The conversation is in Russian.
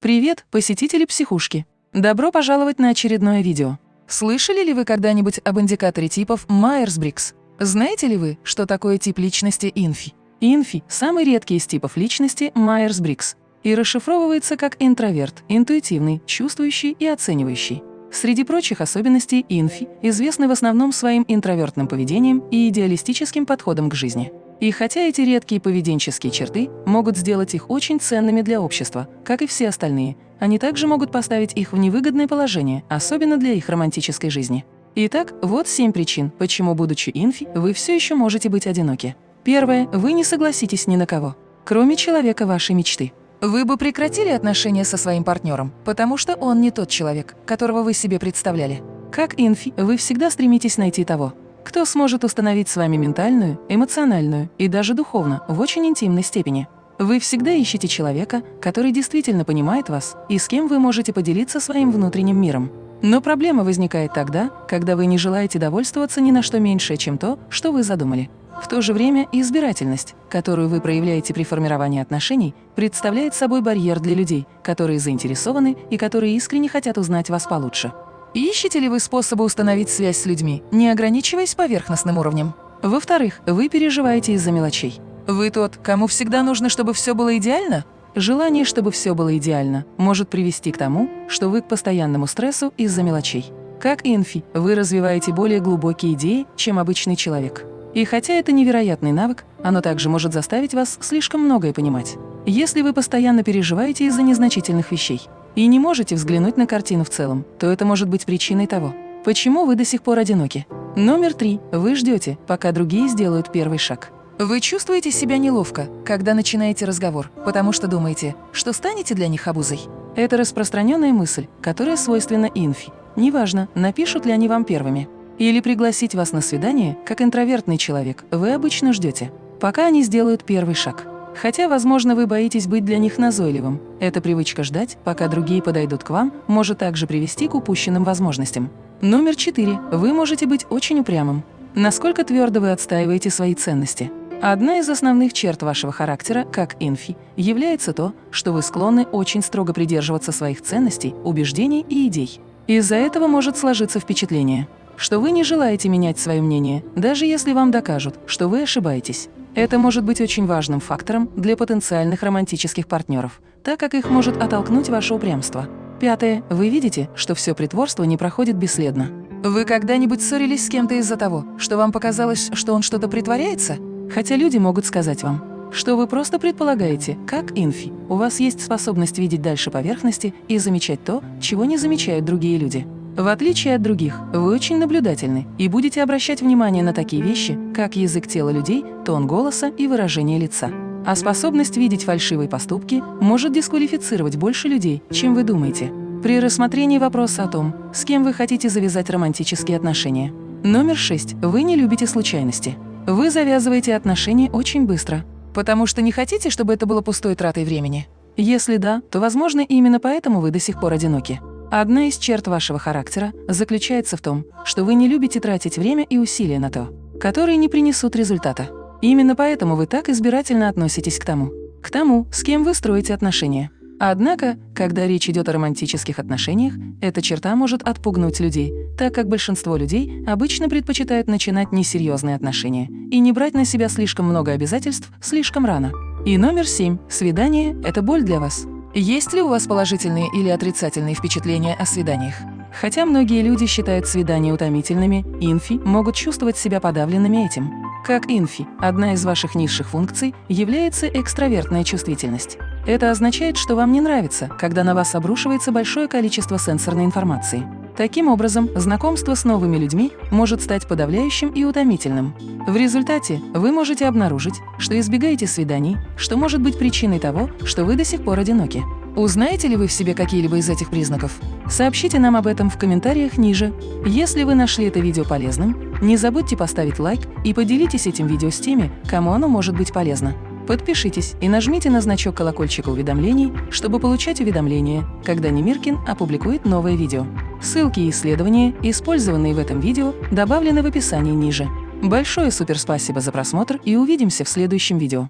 Привет, посетители психушки! Добро пожаловать на очередное видео. Слышали ли вы когда-нибудь об индикаторе типов Майерс-Бриггс? Знаете ли вы, что такое тип личности INFJ? INFJ – самый редкий из типов личности Майерс-Бриггс и расшифровывается как интроверт, интуитивный, чувствующий и оценивающий. Среди прочих особенностей INFJ известны в основном своим интровертным поведением и идеалистическим подходом к жизни. И хотя эти редкие поведенческие черты могут сделать их очень ценными для общества, как и все остальные, они также могут поставить их в невыгодное положение, особенно для их романтической жизни. Итак, вот семь причин, почему, будучи инфи, вы все еще можете быть одиноки. Первое. Вы не согласитесь ни на кого, кроме человека вашей мечты. Вы бы прекратили отношения со своим партнером, потому что он не тот человек, которого вы себе представляли. Как инфи, вы всегда стремитесь найти того, кто сможет установить с вами ментальную, эмоциональную и даже духовно в очень интимной степени. Вы всегда ищете человека, который действительно понимает вас и с кем вы можете поделиться своим внутренним миром. Но проблема возникает тогда, когда вы не желаете довольствоваться ни на что меньшее, чем то, что вы задумали. В то же время избирательность, которую вы проявляете при формировании отношений, представляет собой барьер для людей, которые заинтересованы и которые искренне хотят узнать вас получше. Ищете ли вы способы установить связь с людьми, не ограничиваясь поверхностным уровнем? Во-вторых, вы переживаете из-за мелочей. Вы тот, кому всегда нужно, чтобы все было идеально? Желание, чтобы все было идеально, может привести к тому, что вы к постоянному стрессу из-за мелочей. Как инфи, вы развиваете более глубокие идеи, чем обычный человек. И хотя это невероятный навык, оно также может заставить вас слишком многое понимать. Если вы постоянно переживаете из-за незначительных вещей, и не можете взглянуть на картину в целом, то это может быть причиной того, почему вы до сих пор одиноки. Номер три. Вы ждете, пока другие сделают первый шаг. Вы чувствуете себя неловко, когда начинаете разговор, потому что думаете, что станете для них обузой. Это распространенная мысль, которая свойственна инфи. Неважно, напишут ли они вам первыми. Или пригласить вас на свидание, как интровертный человек, вы обычно ждете, пока они сделают первый шаг. Хотя, возможно, вы боитесь быть для них назойливым. Эта привычка ждать, пока другие подойдут к вам, может также привести к упущенным возможностям. Номер четыре. Вы можете быть очень упрямым. Насколько твердо вы отстаиваете свои ценности? Одна из основных черт вашего характера, как инфи, является то, что вы склонны очень строго придерживаться своих ценностей, убеждений и идей. Из-за этого может сложиться впечатление, что вы не желаете менять свое мнение, даже если вам докажут, что вы ошибаетесь. Это может быть очень важным фактором для потенциальных романтических партнеров, так как их может оттолкнуть ваше упрямство. Пятое. Вы видите, что все притворство не проходит бесследно. Вы когда-нибудь ссорились с кем-то из-за того, что вам показалось, что он что-то притворяется? Хотя люди могут сказать вам, что вы просто предполагаете, как инфи. У вас есть способность видеть дальше поверхности и замечать то, чего не замечают другие люди. В отличие от других, вы очень наблюдательны и будете обращать внимание на такие вещи, как язык тела людей, тон голоса и выражение лица. А способность видеть фальшивые поступки может дисквалифицировать больше людей, чем вы думаете. При рассмотрении вопроса о том, с кем вы хотите завязать романтические отношения. Номер 6. Вы не любите случайности. Вы завязываете отношения очень быстро, потому что не хотите, чтобы это было пустой тратой времени. Если да, то, возможно, именно поэтому вы до сих пор одиноки. Одна из черт вашего характера заключается в том, что вы не любите тратить время и усилия на то, которые не принесут результата. Именно поэтому вы так избирательно относитесь к тому, к тому, с кем вы строите отношения. Однако, когда речь идет о романтических отношениях, эта черта может отпугнуть людей, так как большинство людей обычно предпочитают начинать несерьезные отношения и не брать на себя слишком много обязательств слишком рано. И номер семь. Свидание – это боль для вас. Есть ли у вас положительные или отрицательные впечатления о свиданиях? Хотя многие люди считают свидания утомительными, инфи могут чувствовать себя подавленными этим. Как инфи, одна из ваших низших функций является экстравертная чувствительность. Это означает, что вам не нравится, когда на вас обрушивается большое количество сенсорной информации. Таким образом, знакомство с новыми людьми может стать подавляющим и утомительным. В результате вы можете обнаружить, что избегаете свиданий, что может быть причиной того, что вы до сих пор одиноки. Узнаете ли вы в себе какие-либо из этих признаков? Сообщите нам об этом в комментариях ниже. Если вы нашли это видео полезным, не забудьте поставить лайк и поделитесь этим видео с теми, кому оно может быть полезно. Подпишитесь и нажмите на значок колокольчика уведомлений, чтобы получать уведомления, когда Немиркин опубликует новое видео. Ссылки и исследования, использованные в этом видео, добавлены в описании ниже. Большое суперспасибо за просмотр и увидимся в следующем видео.